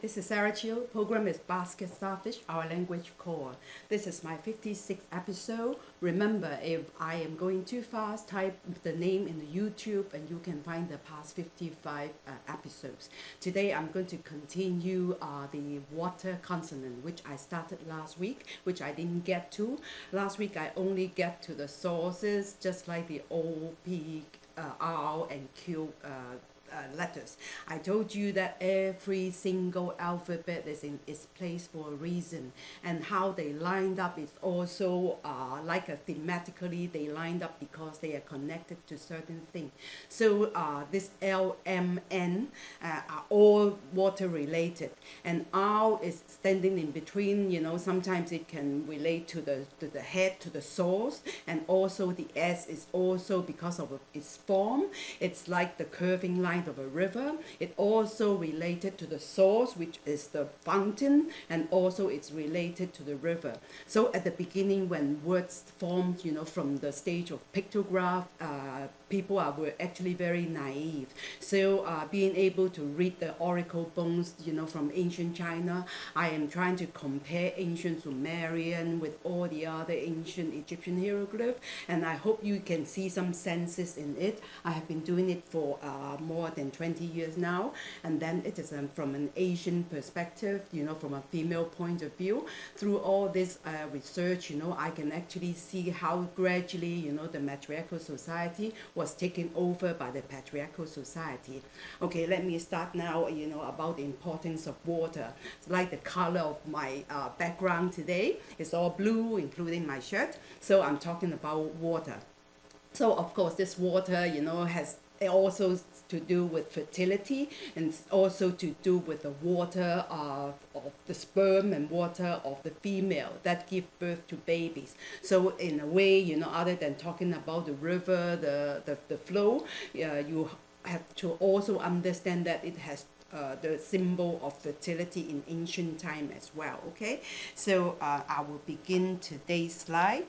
this is Sarah Chiu. Program is Basket Starfish, our language core. This is my 56th episode. Remember, if I am going too fast, type the name in the YouTube and you can find the past 55 uh, episodes. Today I'm going to continue uh, the water consonant, which I started last week, which I didn't get to. Last week I only get to the sources, just like the O, P, uh, R, and Q uh, letters. I told you that every single alphabet is in its place for a reason and how they lined up is also uh, like a thematically they lined up because they are connected to certain things. So uh, this L, M, N uh, are all water related and R is standing in between, you know, sometimes it can relate to the, to the head, to the source and also the S is also because of its form, it's like the curving line of a river. It also related to the source, which is the fountain, and also it's related to the river. So at the beginning, when words formed, you know, from the stage of pictograph, uh, people are were actually very naive. So uh, being able to read the oracle bones, you know, from ancient China, I am trying to compare ancient Sumerian with all the other ancient Egyptian hieroglyphs, and I hope you can see some senses in it. I have been doing it for uh, more than 20 years now, and then it is um, from an Asian perspective, you know, from a female point of view. Through all this uh, research, you know, I can actually see how gradually, you know, the matriarchal society was taken over by the patriarchal society. Okay, let me start now, you know, about the importance of water. It's like the color of my uh, background today. It's all blue, including my shirt. So I'm talking about water. So of course, this water, you know, has also to do with fertility and also to do with the water of, of the sperm and water of the female that give birth to babies. So in a way, you know, other than talking about the river, the, the, the flow, uh, you have to also understand that it has uh, the symbol of fertility in ancient time as well okay so uh, I will begin today's slide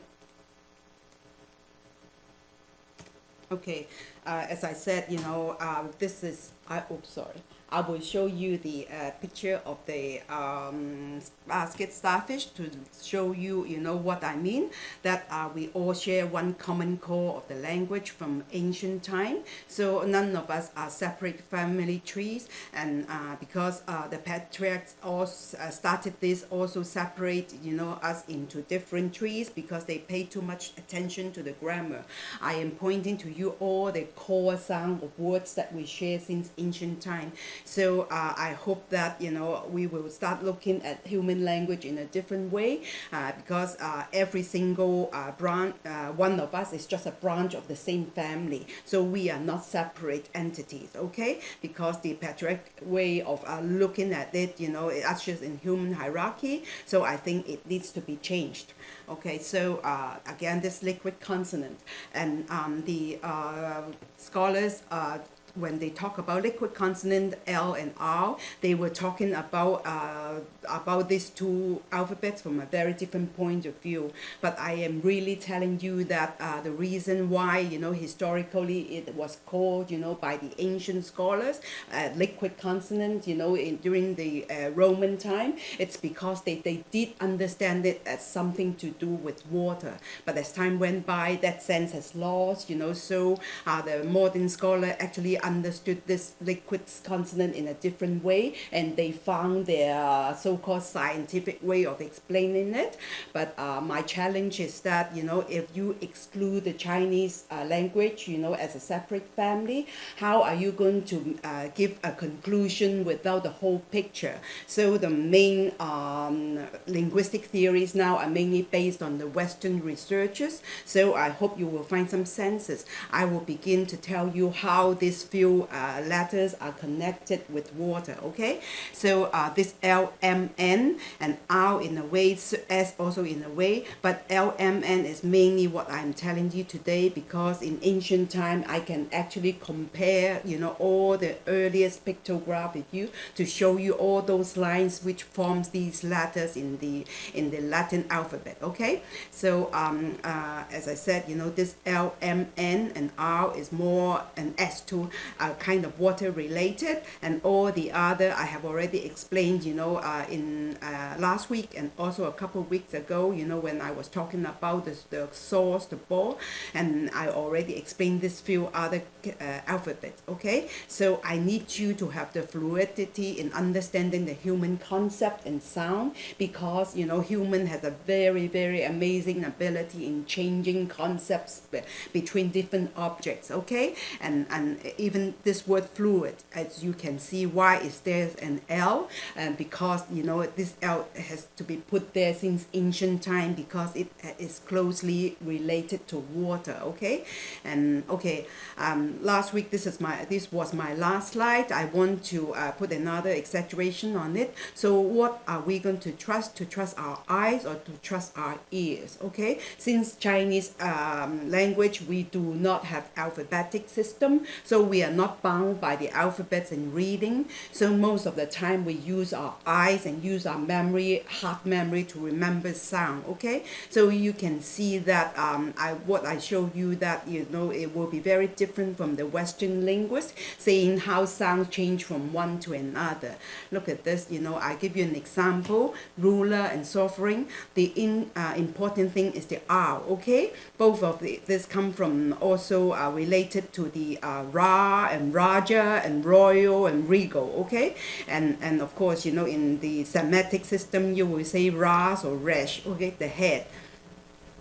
okay as I said you know uh, this is I oops sorry I will show you the uh, picture of the um, basket starfish to show you, you know, what I mean, that uh, we all share one common core of the language from ancient time. So none of us are separate family trees and uh, because uh, the patriarchs also uh, started this also separate, you know, us into different trees because they pay too much attention to the grammar. I am pointing to you all the core sound of words that we share since ancient time. So uh, I hope that, you know, we will start looking at human language in a different way uh, because uh, every single uh, branch, uh, one of us is just a branch of the same family. So we are not separate entities, okay? Because the patriarch way of looking at it, you know, it ushers in human hierarchy. So I think it needs to be changed. Okay, so uh, again, this liquid consonant and um, the uh, scholars uh, when they talk about liquid consonant L and R, they were talking about uh, about these two alphabets from a very different point of view. But I am really telling you that uh, the reason why, you know, historically it was called, you know, by the ancient scholars, uh, liquid consonant, you know, in, during the uh, Roman time, it's because they, they did understand it as something to do with water. But as time went by, that sense has lost, you know, so uh, the modern scholar actually understood this liquid consonant in a different way and they found their so-called scientific way of explaining it. But uh, my challenge is that, you know, if you exclude the Chinese uh, language, you know, as a separate family, how are you going to uh, give a conclusion without the whole picture? So the main um, linguistic theories now are mainly based on the Western researchers. So I hope you will find some senses. I will begin to tell you how these few uh, letters are connected with water, okay? So uh, this LMN and R in a way, S also in a way, but LMN is mainly what I'm telling you today because in ancient time I can actually compare, you know, all the earliest pictograph with you to show you all those lines which forms these letters in the in the Latin alphabet, okay? So um, uh, as I said, you know, this LMN and R is more an S2 are kind of water related and all the other I have already explained you know uh, in uh, last week and also a couple of weeks ago you know when I was talking about the, the source the ball and I already explained this few other uh, alphabets okay? So I need you to have the fluidity in understanding the human concept and sound because you know human has a very very amazing ability in changing concepts between different objects okay? And and even this word fluid as you can see why is there an L? And because you know this L has to be put there since ancient time because it uh, closely related to water okay? And okay um, last week this is my this was my last slide. I want to uh, put another exaggeration on it. So what are we going to trust? To trust our eyes or to trust our ears okay? Since Chinese um, language we do not have alphabetic system so we are not bound by the alphabets in reading. So most of the time we use our eyes and use our memory heart memory to remember sound okay? So you can see that um, I what I show you that you know it will be very different from the Western linguist saying how sound change from one to another. Look at this you know I give you an example ruler and sovereign. The in uh, important thing is the R okay? Both of the, this come from also uh, related to the uh, Ra and Raja and royal and regal okay? And and of course you know in the Semitic system you will say Ras or Resh okay? The head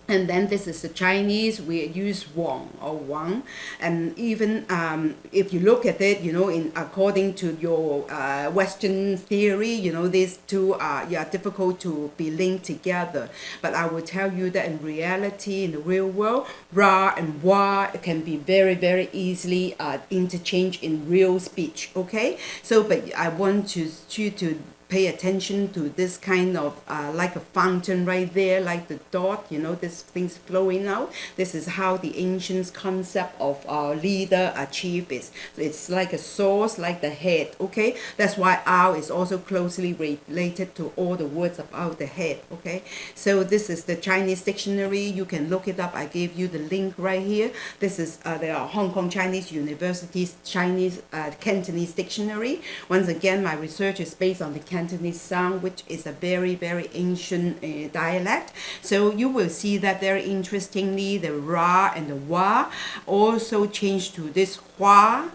and then this is the Chinese we use Wang or Wang. And even um, if you look at it you know in according to your uh, Western theory you know these two are yeah difficult to be linked together. But I will tell you that in reality in the real world Ra and Wa can be very very easily uh, interchanged in real speech okay? So but I want to you to pay attention to this kind of uh, like a fountain right there like the dot you know this things flowing out. This is how the ancients concept of our leader achieve it it's like a source like the head okay? That's why our is also closely related to all the words about the head okay? So this is the Chinese dictionary. You can look it up. I gave you the link right here. This is uh, the Hong Kong Chinese University's Chinese uh, Cantonese dictionary. Once again my research is based on the Cantonese sound, which is a very, very ancient uh, dialect. So you will see that very interestingly, the ra and the wa also change to this hua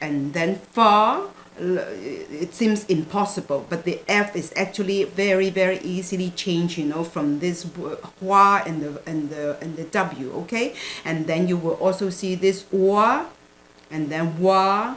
and then fa. It seems impossible but the f is actually very very easily changed you know from this hua and the and the and the w okay? And then you will also see this wa and then wa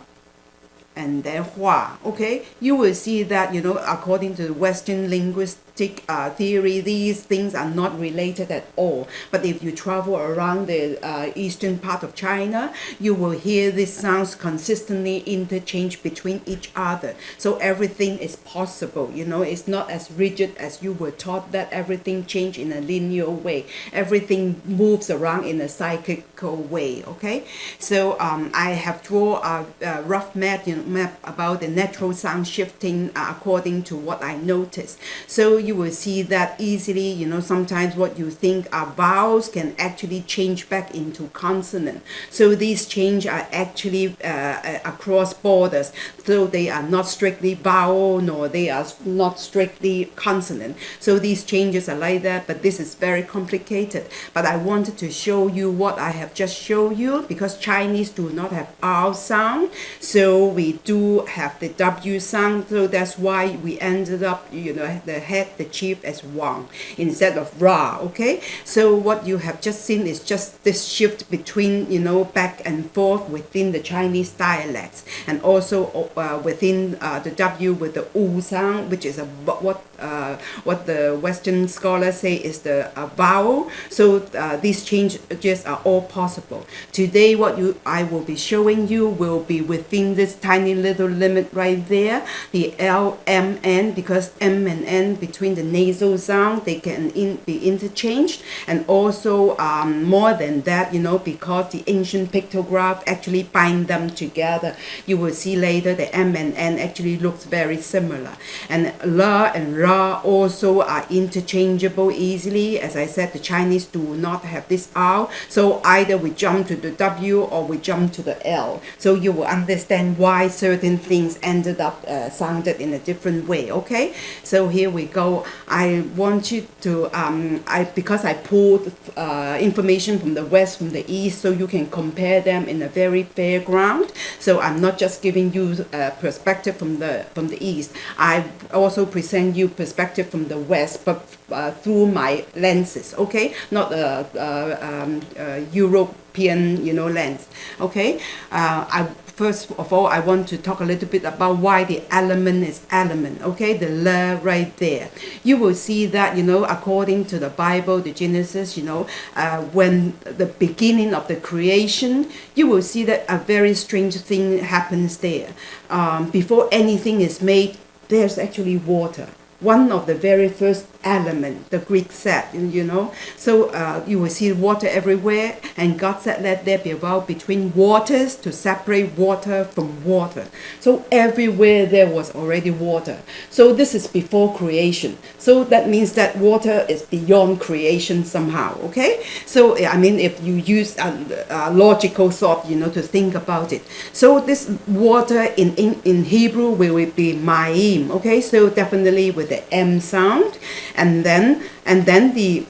and then hua okay? You will see that you know according to western linguist uh, theory, these things are not related at all. But if you travel around the uh, eastern part of China, you will hear these sounds consistently interchange between each other. So everything is possible. You know, it's not as rigid as you were taught that everything change in a linear way. Everything moves around in a cyclical way. Okay, so um, I have drawn a, a rough map, you know, map about the natural sound shifting uh, according to what I noticed. So you will see that easily. You know sometimes what you think are vowels can actually change back into consonant. So these change are actually uh, uh, across borders. So they are not strictly vowel nor they are not strictly consonant. So these changes are like that but this is very complicated. But I wanted to show you what I have just shown you because Chinese do not have R sound. So we do have the W sound. So that's why we ended up you know the head the chief as Wang instead of Ra okay so what you have just seen is just this shift between you know back and forth within the Chinese dialects and also uh, within uh, the W with the U sound which is a what uh, what the Western scholars say is the uh, vowel. So uh, these changes are all possible. Today, what you I will be showing you will be within this tiny little limit right there, the L, M, N, because M and N between between the nasal sound, they can in, be interchanged. And also, um, more than that, you know, because the ancient pictograph actually bind them together, you will see later the M and N actually looks very similar. And La and Ra also are interchangeable easily. As I said, the Chinese do not have this R, so either we jump to the W or we jump to the L. So you will understand why certain things ended up uh, sounded in a different way. Okay, so here we go. I want you to um, I because I pulled uh, information from the west, from the east, so you can compare them in a very fair ground. So I'm not just giving you a perspective from the from the east. I also present you perspective from the west, but uh, through my lenses. Okay, not a, a, um, a European you know lens. Okay, uh, I first of all, I want to talk a little bit about why the element is element, okay? The la right there. You will see that, you know, according to the Bible, the Genesis, you know, uh, when the beginning of the creation, you will see that a very strange thing happens there. Um, before anything is made, there's actually water one of the very first element, the Greek said, you know. So uh, you will see water everywhere, and God said, let there be a well between waters to separate water from water. So everywhere there was already water. So this is before creation. So that means that water is beyond creation somehow, okay? So, I mean, if you use a, a logical thought, you know, to think about it. So this water in, in, in Hebrew will be ma'im, okay? So definitely with the M sound and then and then the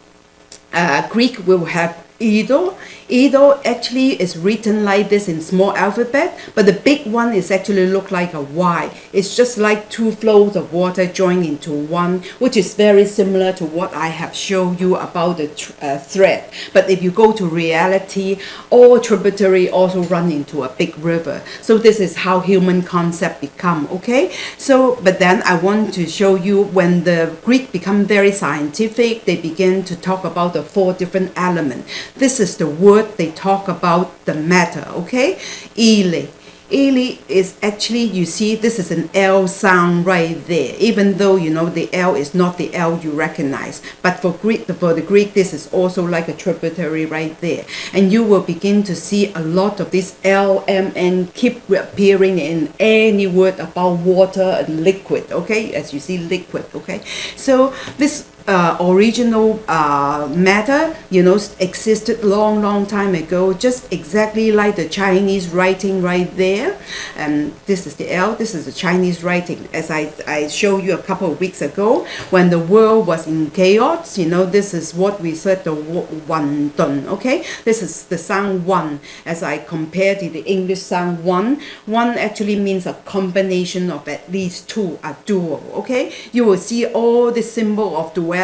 uh, Greek will have Ido. Ido actually is written like this in small alphabet, but the big one is actually look like a Y. It's just like two flows of water joined into one, which is very similar to what I have shown you about the uh, thread. But if you go to reality, all tributary also run into a big river. So this is how human concept become, okay? So, but then I want to show you when the Greek become very scientific, they begin to talk about the four different elements. This is the word they talk about the matter, okay? Ili. Ili is actually, you see, this is an L sound right there, even though, you know, the L is not the L you recognize. But for Greek, for the Greek, this is also like a tributary right there. And you will begin to see a lot of this L, M, N keep appearing in any word about water and liquid, okay? As you see, liquid, okay? So this uh, original uh, matter, you know, existed long, long time ago, just exactly like the Chinese writing right there. And this is the L, this is the Chinese writing. As I, I showed you a couple of weeks ago, when the world was in chaos, you know, this is what we said the one dun, okay? This is the sound one. As I compared to the English sound one, one actually means a combination of at least two, a duo, okay? You will see all the symbol of duality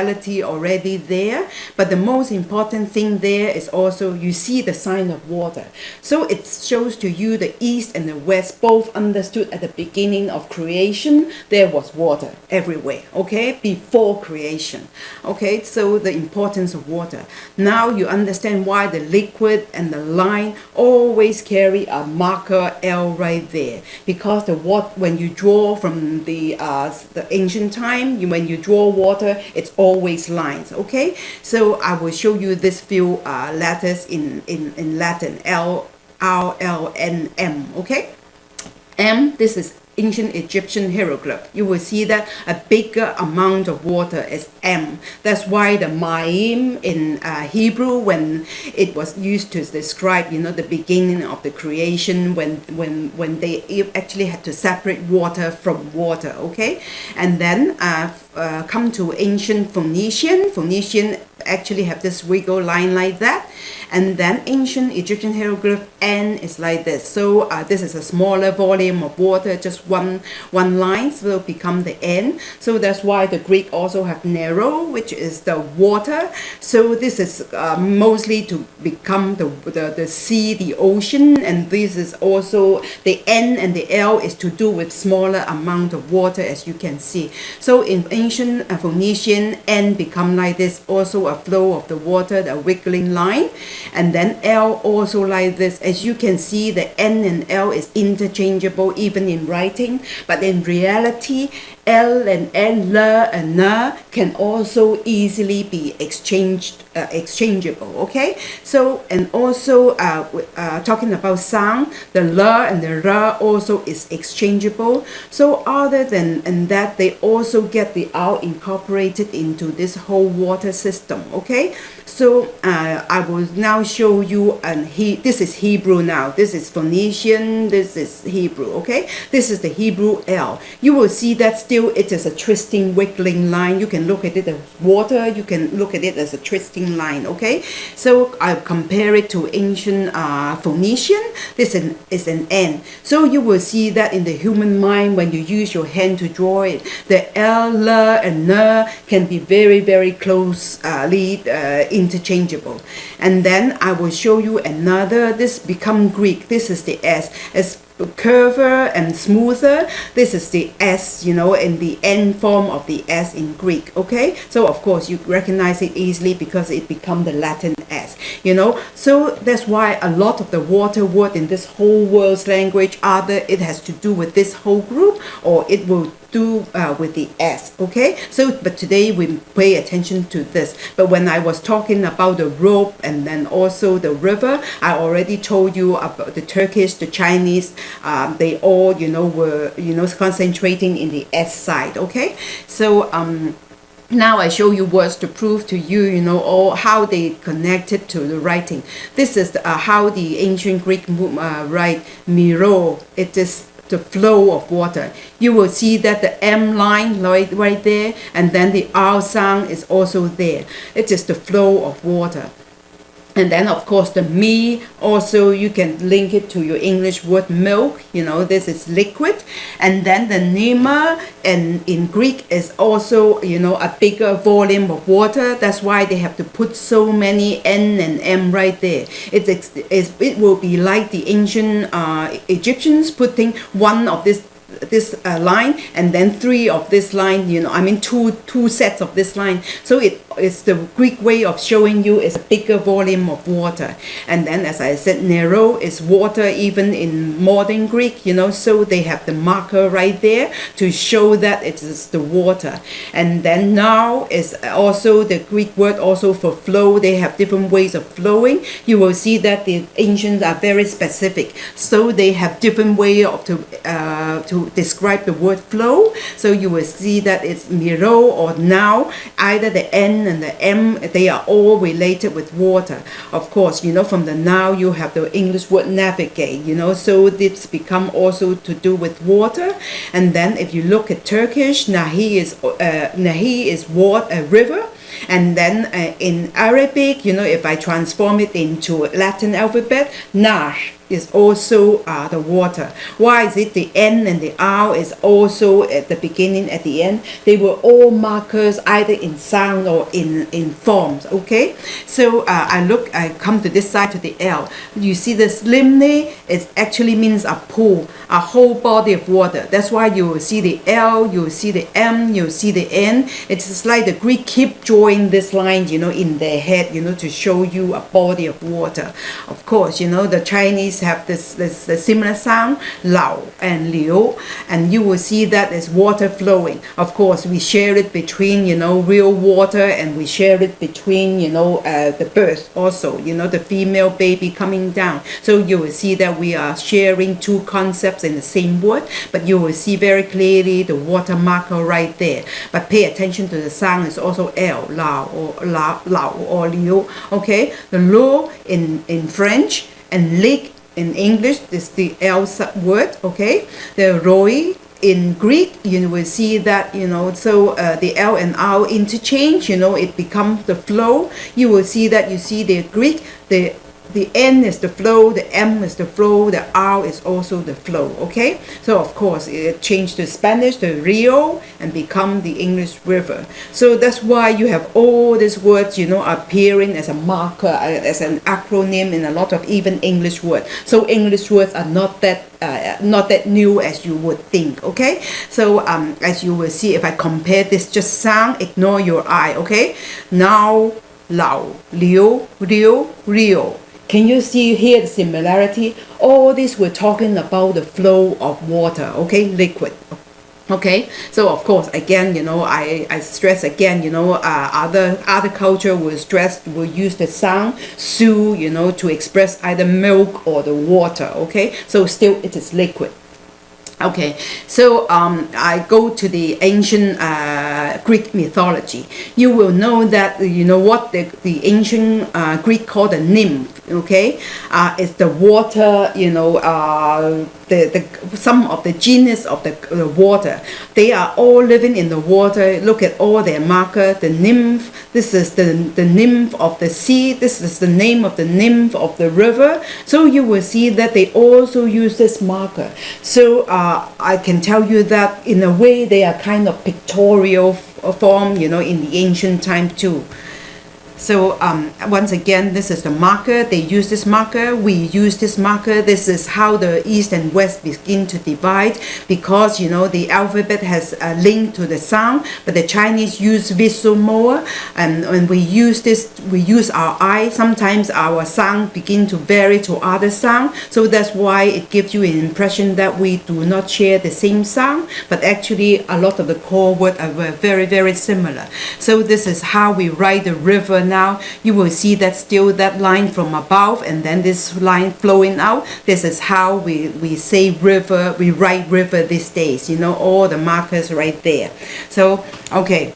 already there but the most important thing there is also you see the sign of water. So it shows to you the east and the west both understood at the beginning of creation there was water everywhere okay? Before creation okay? So the importance of water. Now you understand why the liquid and the line always carry a marker L right there. Because the what when you draw from the uh, the ancient time you, when you draw water it's always lines okay so I will show you this few uh, letters in, in, in Latin L R L N M okay M this is ancient Egyptian hieroglyph, you will see that a bigger amount of water is M. That's why the Ma'im in uh, Hebrew, when it was used to describe, you know, the beginning of the creation, when when when they actually had to separate water from water, okay? And then uh, uh, come to ancient Phoenician. Phoenician actually have this wiggle line like that. And then ancient Egyptian hieroglyph N is like this. So uh, this is a smaller volume of water just one one line will become the N. So that's why the Greek also have narrow which is the water. So this is uh, mostly to become the, the the sea the ocean. And this is also the N and the L is to do with smaller amount of water as you can see. So in Phoenician N become like this also a flow of the water the wiggling line. And then L also like this. As you can see the N and L is interchangeable even in writing. But in reality L and N, L and N can also easily be exchanged, uh, exchangeable, okay? So, and also uh, uh, talking about sound, the L and the R also is exchangeable. So other than and that, they also get the R incorporated into this whole water system, okay? So uh, I will now show you, and he, this is Hebrew now, this is Phoenician, this is Hebrew, okay? This is the Hebrew L. You will see that still it is a twisting, wiggling line. You can look at it as water, you can look at it as a twisting line, okay? So I compare it to ancient uh, Phoenician, this is an, is an N. So you will see that in the human mind, when you use your hand to draw it, the L, L, and N can be very, very closely uh, interchangeable. And then I will show you another, this become Greek, this is the S. It's curver and smoother. This is the S, you know, in the end form of the S in Greek, okay? So of course you recognize it easily because it become the Latin S, you know? So that's why a lot of the water word in this whole world's language, either it has to do with this whole group or it will do uh, with the S, okay? So, but today we pay attention to this. But when I was talking about the rope and then also the river, I already told you about the Turkish, the Chinese, um, they all, you know, were, you know, concentrating in the S side, okay? So, um, now I show you words to prove to you, you know, all how they connected to the writing. This is uh, how the ancient Greek uh, write miro. It is the flow of water. You will see that the M line right, right there and then the R sound is also there. It is the flow of water and then of course the me also you can link it to your english word milk you know this is liquid. And then the nema and in greek is also you know a bigger volume of water. That's why they have to put so many n and m right there. It's, it's it will be like the ancient uh, egyptians putting one of this this uh, line and then three of this line you know I mean two two sets of this line. So it is the Greek way of showing you is a bigger volume of water. And then as I said Nero is water even in modern Greek you know so they have the marker right there to show that it is the water. And then now is also the Greek word also for flow. They have different ways of flowing. You will see that the ancients are very specific. So they have different way of to uh, to describe the word flow so you will see that it's miro or now either the N and the M, they are all related with water. Of course, you know, from the now you have the English word navigate, you know, so it's become also to do with water. And then if you look at Turkish, Nahi is, uh, Nahi is water, a river. And then uh, in Arabic, you know, if I transform it into Latin alphabet, Nash is also uh, the water. Why is it the N and the R is also at the beginning, at the end? They were all markers either in sound or in, in forms, okay? So uh, I look, I come to this side to the L. You see the limne, it actually means a pool, a whole body of water. That's why you will see the L, you will see the M, you will see the N. It's like the Greek keep drawing this line, you know, in their head, you know, to show you a body of water. Of course, you know, the Chinese have this, this, this similar sound, lao and liu, and you will see that there's water flowing. Of course, we share it between, you know, real water and we share it between, you know, uh, the birth also, you know, the female baby coming down. So you will see that we are sharing two concepts in the same word, but you will see very clearly the water marker right there. But pay attention to the sound is also L, lao or lao, lao or liu, okay? The lo in, in French and lig in English is the L word, okay? The roi in Greek, you will see that, you know, so uh, the L and R interchange, you know, it becomes the flow. You will see that you see the Greek, the the N is the flow, the M is the flow, the R is also the flow, okay? So of course it changed to Spanish, the Rio, and become the English river. So that's why you have all these words, you know, appearing as a marker, uh, as an acronym in a lot of even English words. So English words are not that uh, not that new as you would think okay so um, as you will see if I compare this just sound ignore your eye okay now lao liu rio rio can you see here the similarity? All this we're talking about the flow of water, okay, liquid. Okay, so of course, again, you know, I, I stress again, you know, uh, other other culture will stress will use the sound su, you know, to express either milk or the water. Okay, so still it is liquid. Okay, so um, I go to the ancient uh, Greek mythology. You will know that you know what the, the ancient uh, Greek called the nymph. Okay, uh, it's the water. You know, uh, the, the some of the genus of the, the water. They are all living in the water. Look at all their marker. The nymph. This is the the nymph of the sea. This is the name of the nymph of the river. So you will see that they also use this marker. So uh, I can tell you that in a way they are kind of pictorial form. You know, in the ancient time too. So um, once again, this is the marker. They use this marker. We use this marker. This is how the East and West begin to divide because, you know, the alphabet has a link to the sound, but the Chinese use visual more. And when we use this, we use our eye. Sometimes our sound begin to vary to other sound. So that's why it gives you an impression that we do not share the same sound, but actually a lot of the core words are very, very similar. So this is how we write the river now you will see that still that line from above and then this line flowing out. This is how we we say river we write river these days you know all the markers right there. So okay.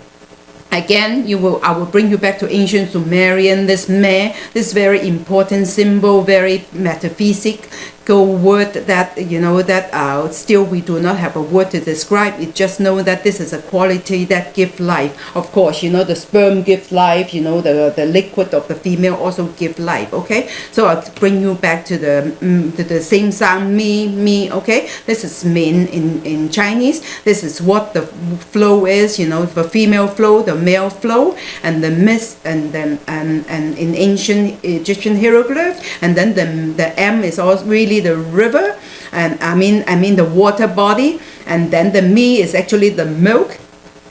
Again you will i will bring you back to ancient sumerian this me this very important symbol very metaphysic word that you know that uh, still we do not have a word to describe. It just know that this is a quality that give life. Of course you know the sperm give life you know the the liquid of the female also give life okay? So I'll bring you back to the mm, to the same sound me me okay? This is min in in Chinese. This is what the flow is you know the female flow the male flow and the mist and then and and in ancient Egyptian hieroglyphs and then the the M is also really the river and I mean I mean the water body and then the me is actually the milk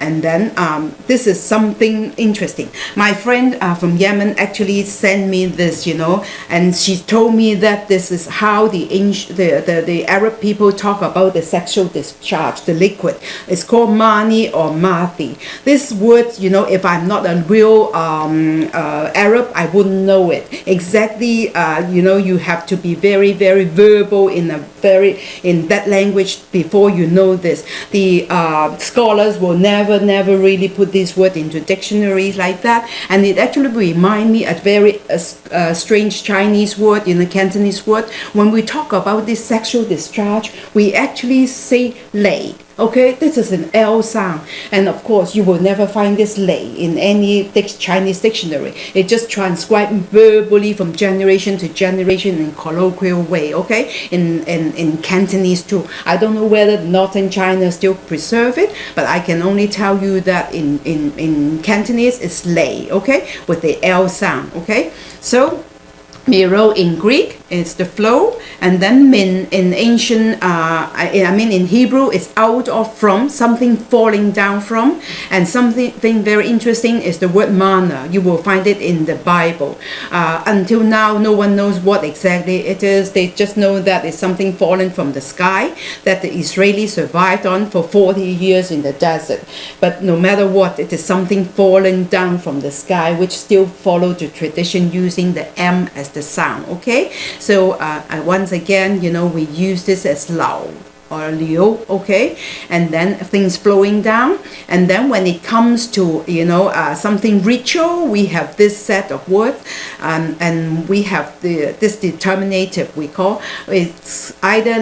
and then um, this is something interesting. My friend uh, from Yemen actually sent me this you know and she told me that this is how the, the, the, the Arab people talk about the sexual discharge the liquid. It's called mani or mathi. This word you know if I'm not a real um, uh, Arab I wouldn't know it. Exactly uh, you know you have to be very very verbal in a very in that language before you know this. The uh, scholars will never never, never really put this word into dictionaries like that. And it actually remind me a very uh, uh, strange Chinese word in the Cantonese word. When we talk about this sexual discharge, we actually say lei Okay, this is an L sound. And of course, you will never find this lei in any Chinese dictionary. It just transcribed verbally from generation to generation in colloquial way, okay? In, in, in Cantonese too. I don't know whether northern China still preserve it, but I can only tell you that in, in, in Cantonese it's lei, okay? With the L sound, okay? So, Miro in Greek is the flow and then min in ancient uh, I, mean in Hebrew is out of from something falling down from and something very interesting is the word manna you will find it in the Bible. Uh, until now no one knows what exactly it is. They just know that it's something falling from the sky that the Israelis survived on for 40 years in the desert. But no matter what it is something falling down from the sky which still follow the tradition using the M as the sound okay? So uh, once again you know we use this as lao or liu okay? And then things flowing down and then when it comes to you know uh, something ritual we have this set of words um, and we have the this determinative we call it's either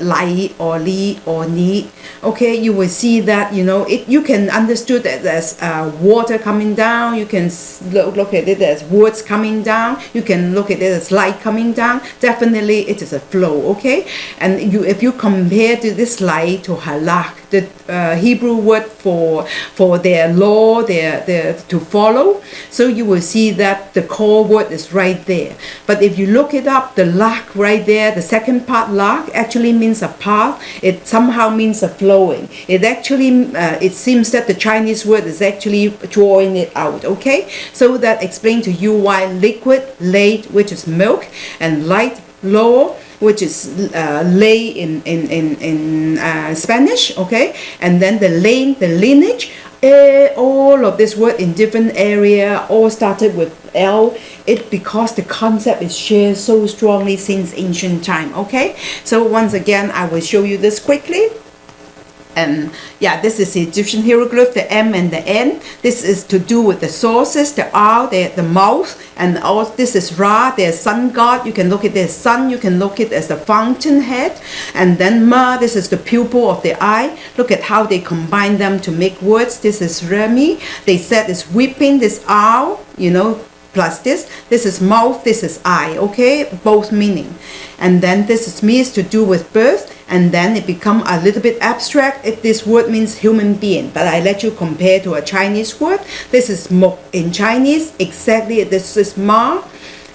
lai or li or ni. Okay you will see that you know it you can understood that as uh, water coming down you can look, look at it as words coming down you can look at it as light coming down. Definitely it is a flow okay? And you if you compare to this light to halak, the uh, Hebrew word for for their law, their, their to follow. So you will see that the core word is right there. But if you look it up, the lak right there, the second part lak actually means a path. It somehow means a flowing. It actually uh, it seems that the Chinese word is actually drawing it out. Okay, so that explains to you why liquid, late, which is milk, and light, low which is uh, lay in in in, in uh, Spanish, okay, and then the lane, the lineage. Uh, all of this word in different area all started with L it because the concept is shared so strongly since ancient time okay so once again I will show you this quickly and yeah this is the Egyptian hieroglyph the M and the N. This is to do with the sources the R the, the mouth and all this is Ra the sun god. You can look at the sun you can look at as the fountain head. And then Ma this is the pupil of the eye. Look at how they combine them to make words. This is Remi. They said it's weeping this R you know plus this. This is mouth this is eye okay? Both meaning. And then this is me is to do with birth and then it become a little bit abstract if this word means human being. But I let you compare to a Chinese word. This is mo in Chinese. Exactly this is ma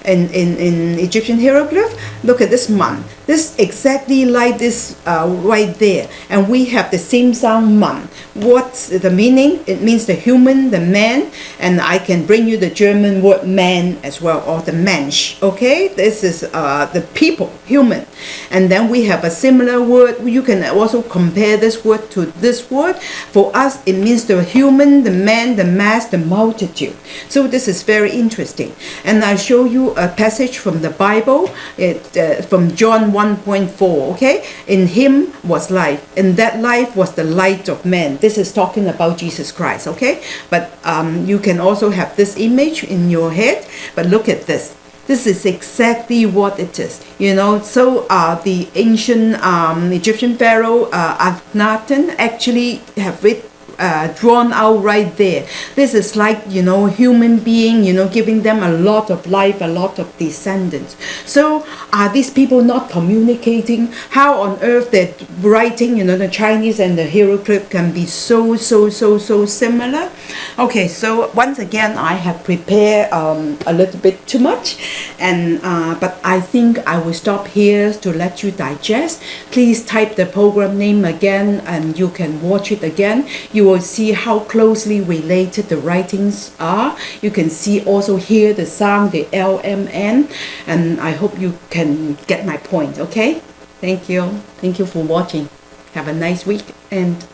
in, in, in Egyptian hieroglyph. Look at this man. This exactly like this uh, right there. And we have the same sound man what's the meaning it means the human the man and I can bring you the German word man as well or the mensch okay? This is uh, the people human. And then we have a similar word you can also compare this word to this word. For us it means the human the man the mass the multitude. So this is very interesting. And I show you a passage from the Bible it, uh, from John 1.4 okay? In him was life and that life was the light of man this is talking about Jesus Christ okay? But um, you can also have this image in your head but look at this. This is exactly what it is you know? So uh, the ancient um, Egyptian pharaoh uh, Akhenaten actually have it uh, drawn out right there. This is like, you know, human being, you know, giving them a lot of life, a lot of descendants. So are these people not communicating? How on earth they're writing, you know, the Chinese and the hieroglyph can be so, so, so, so similar? Okay, so once again, I have prepared um, a little bit too much, and uh, but I think I will stop here to let you digest. Please type the program name again, and you can watch it again. You will see how closely related the writings are. You can see also hear the sound, the LMN, and I hope you can get my point, okay? Thank you. Thank you for watching. Have a nice week and